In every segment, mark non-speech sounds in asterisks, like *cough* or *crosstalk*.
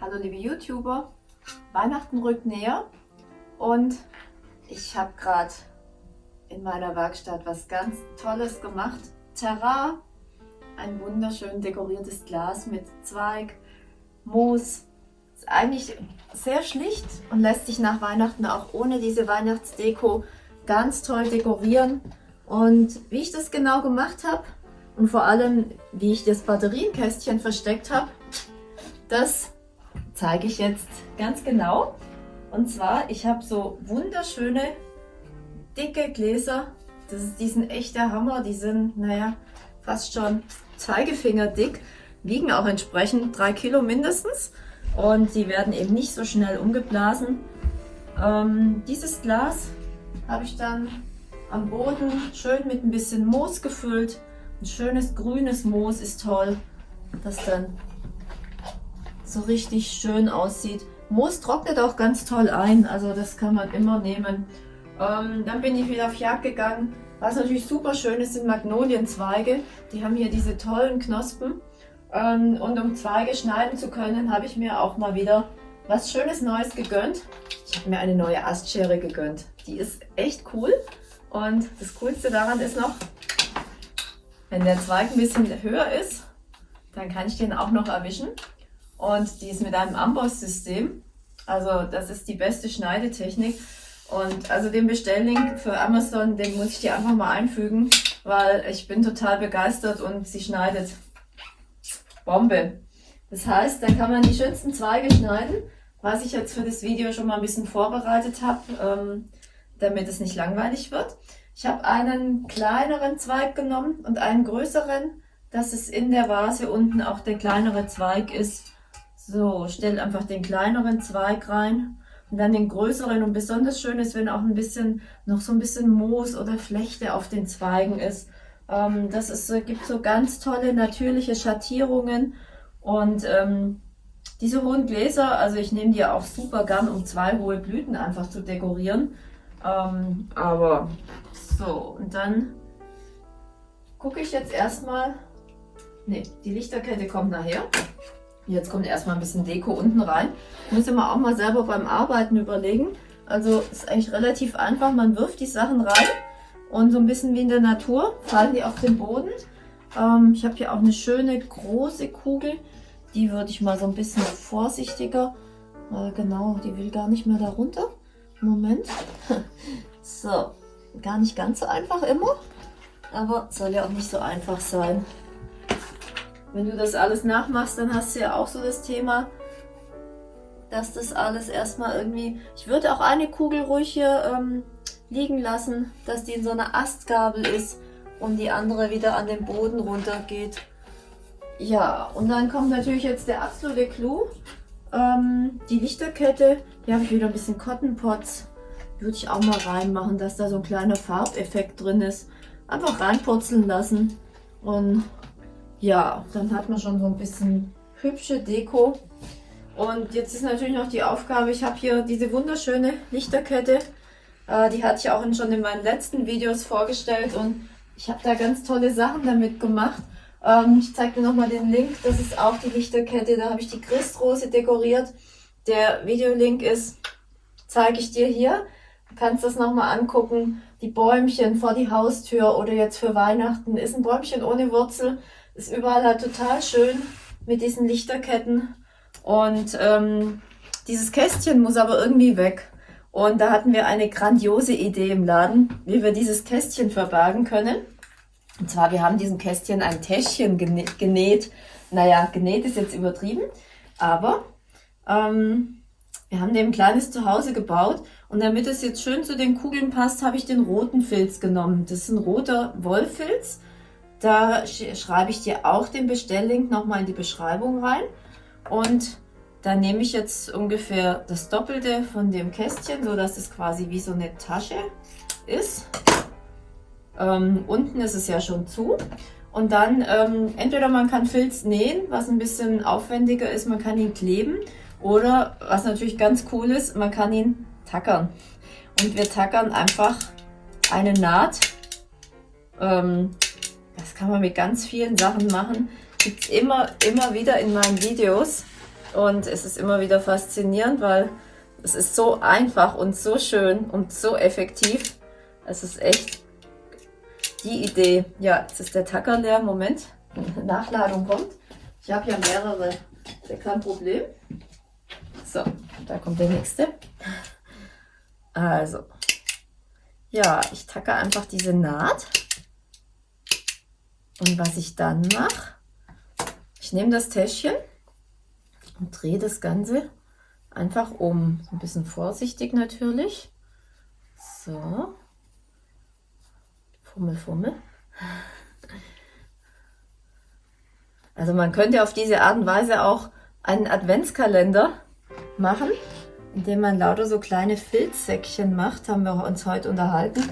Hallo liebe YouTuber, Weihnachten rückt näher und ich habe gerade in meiner Werkstatt was ganz Tolles gemacht. Terra, ein wunderschön dekoriertes Glas mit Zweig, Moos. Ist eigentlich sehr schlicht und lässt sich nach Weihnachten auch ohne diese Weihnachtsdeko ganz toll dekorieren. Und wie ich das genau gemacht habe und vor allem wie ich das Batterienkästchen versteckt habe, das zeige ich jetzt ganz genau. Und zwar, ich habe so wunderschöne, dicke Gläser. Das ist, die sind echt der Hammer. Die sind, naja, fast schon Zeigefinger dick. Wiegen auch entsprechend drei Kilo mindestens. Und die werden eben nicht so schnell umgeblasen. Ähm, dieses Glas habe ich dann am Boden schön mit ein bisschen Moos gefüllt. Ein schönes grünes Moos ist toll, das dann so richtig schön aussieht. Moos trocknet auch ganz toll ein, also das kann man immer nehmen. Ähm, dann bin ich wieder auf Jagd gegangen. Was natürlich super schön ist, sind Magnolienzweige. Die haben hier diese tollen Knospen. Ähm, und um Zweige schneiden zu können, habe ich mir auch mal wieder was Schönes Neues gegönnt. Ich habe mir eine neue Astschere gegönnt. Die ist echt cool. Und das Coolste daran ist noch, wenn der Zweig ein bisschen höher ist, dann kann ich den auch noch erwischen. Und die ist mit einem Amboss-System. Also das ist die beste Schneidetechnik. Und also den Bestelllink für Amazon, den muss ich dir einfach mal einfügen, weil ich bin total begeistert und sie schneidet Bombe. Das heißt, dann kann man die schönsten Zweige schneiden, was ich jetzt für das Video schon mal ein bisschen vorbereitet habe, ähm, damit es nicht langweilig wird. Ich habe einen kleineren Zweig genommen und einen größeren, dass es in der Vase unten auch der kleinere Zweig ist. So, stell einfach den kleineren Zweig rein und dann den größeren. Und besonders schön ist, wenn auch ein bisschen, noch so ein bisschen Moos oder Flechte auf den Zweigen ist. Ähm, das ist, gibt so ganz tolle natürliche Schattierungen. Und ähm, diese hohen Gläser, also ich nehme die auch super gern, um zwei hohe Blüten einfach zu dekorieren. Ähm, aber so, und dann gucke ich jetzt erstmal, ne, die Lichterkette kommt nachher. Jetzt kommt erstmal ein bisschen Deko unten rein. Muss immer auch mal selber beim Arbeiten überlegen. Also ist eigentlich relativ einfach. Man wirft die Sachen rein und so ein bisschen wie in der Natur fallen die auf den Boden. Ähm, ich habe hier auch eine schöne große Kugel. Die würde ich mal so ein bisschen vorsichtiger. Äh, genau, die will gar nicht mehr da runter. Moment. *laughs* so, gar nicht ganz so einfach immer. Aber soll ja auch nicht so einfach sein. Wenn du das alles nachmachst, dann hast du ja auch so das Thema, dass das alles erstmal irgendwie... Ich würde auch eine Kugel ruhig hier ähm, liegen lassen, dass die in so einer Astgabel ist und die andere wieder an den Boden runtergeht. Ja, und dann kommt natürlich jetzt der absolute Clou. Ähm, die Lichterkette, hier habe ich wieder ein bisschen Cotton Pots. Würde ich auch mal reinmachen, dass da so ein kleiner Farbeffekt drin ist. Einfach reinpurzeln lassen. Und ja, dann hat man schon so ein bisschen hübsche Deko. Und jetzt ist natürlich noch die Aufgabe, ich habe hier diese wunderschöne Lichterkette. Äh, die hatte ich auch schon in meinen letzten Videos vorgestellt und ich habe da ganz tolle Sachen damit gemacht. Ähm, ich zeige dir nochmal den Link, das ist auch die Lichterkette, da habe ich die Christrose dekoriert. Der Videolink ist, zeige ich dir hier. Du kannst das nochmal angucken. Die Bäumchen vor die Haustür oder jetzt für Weihnachten ist ein Bäumchen ohne Wurzel ist überall halt total schön mit diesen Lichterketten. Und ähm, dieses Kästchen muss aber irgendwie weg. Und da hatten wir eine grandiose Idee im Laden, wie wir dieses Kästchen verbergen können. Und zwar, wir haben diesem Kästchen ein Täschchen genäht. Naja, genäht ist jetzt übertrieben, aber ähm, wir haben dem ein kleines Zuhause gebaut. Und damit es jetzt schön zu den Kugeln passt, habe ich den roten Filz genommen. Das ist ein roter Wollfilz. Da schreibe ich dir auch den Bestelllink nochmal in die Beschreibung rein. Und da nehme ich jetzt ungefähr das Doppelte von dem Kästchen, so dass es quasi wie so eine Tasche ist. Ähm, unten ist es ja schon zu. Und dann ähm, entweder man kann Filz nähen, was ein bisschen aufwendiger ist, man kann ihn kleben. Oder was natürlich ganz cool ist, man kann ihn tackern. Und wir tackern einfach eine Naht ähm, das kann man mit ganz vielen Sachen machen. Gibt es immer, immer wieder in meinen Videos. Und es ist immer wieder faszinierend, weil es ist so einfach und so schön und so effektiv. Es ist echt die Idee. Ja, jetzt ist der Tacker leer. Moment, *laughs* Nachladung kommt. Ich habe ja mehrere. Ist ja kein Problem. So, da kommt der nächste. Also, ja, ich tacke einfach diese Naht. Und was ich dann mache, ich nehme das Täschchen und drehe das Ganze einfach um. Ein bisschen vorsichtig natürlich. So. Fummel, fummel. Also man könnte auf diese Art und Weise auch einen Adventskalender machen, indem man lauter so kleine Filzsäckchen macht, haben wir uns heute unterhalten.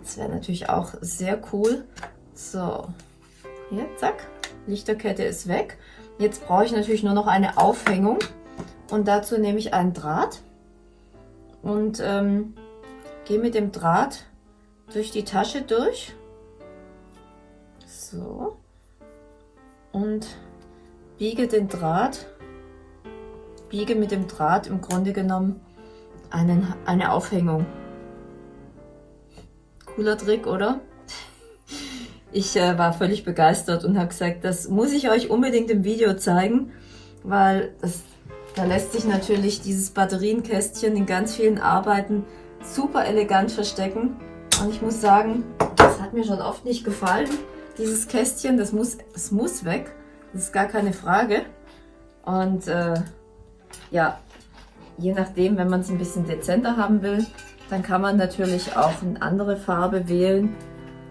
Das wäre natürlich auch sehr cool. So, hier, zack, Lichterkette ist weg. Jetzt brauche ich natürlich nur noch eine Aufhängung und dazu nehme ich einen Draht und ähm, gehe mit dem Draht durch die Tasche durch. So. Und biege den Draht biege mit dem Draht im Grunde genommen einen, eine Aufhängung. Cooler Trick, oder? Ich äh, war völlig begeistert und habe gesagt, das muss ich euch unbedingt im Video zeigen, weil das, da lässt sich natürlich dieses Batterienkästchen in ganz vielen Arbeiten super elegant verstecken. Und ich muss sagen, das hat mir schon oft nicht gefallen, dieses Kästchen. Das muss, das muss weg, das ist gar keine Frage. Und äh, ja, je nachdem, wenn man es ein bisschen dezenter haben will, dann kann man natürlich auch eine andere Farbe wählen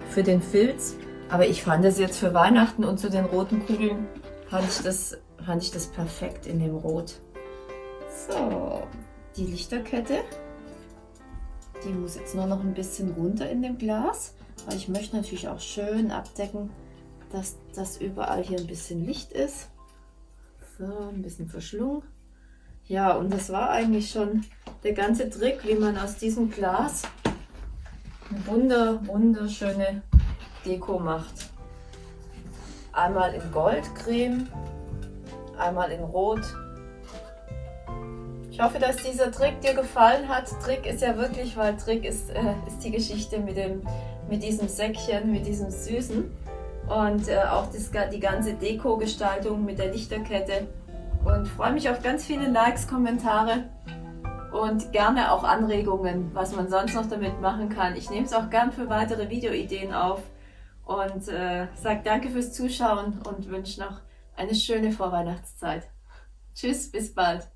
für den Filz. Aber ich fand es jetzt für Weihnachten und zu den roten Kugeln, fand ich das, fand ich das perfekt in dem Rot. So, die Lichterkette, die muss jetzt nur noch ein bisschen runter in dem Glas, weil ich möchte natürlich auch schön abdecken, dass das überall hier ein bisschen Licht ist. So, ein bisschen verschlungen. Ja, und das war eigentlich schon der ganze Trick, wie man aus diesem Glas eine wunder, wunderschöne Deko macht. Einmal in Goldcreme, einmal in Rot. Ich hoffe, dass dieser Trick dir gefallen hat. Trick ist ja wirklich, weil Trick ist, äh, ist die Geschichte mit, dem, mit diesem Säckchen, mit diesem Süßen. Und äh, auch das, die ganze Deko-Gestaltung mit der Lichterkette und freue mich auf ganz viele Likes, Kommentare und gerne auch Anregungen, was man sonst noch damit machen kann. Ich nehme es auch gern für weitere Videoideen auf und äh, sage danke fürs Zuschauen und wünsche noch eine schöne Vorweihnachtszeit. Tschüss, bis bald.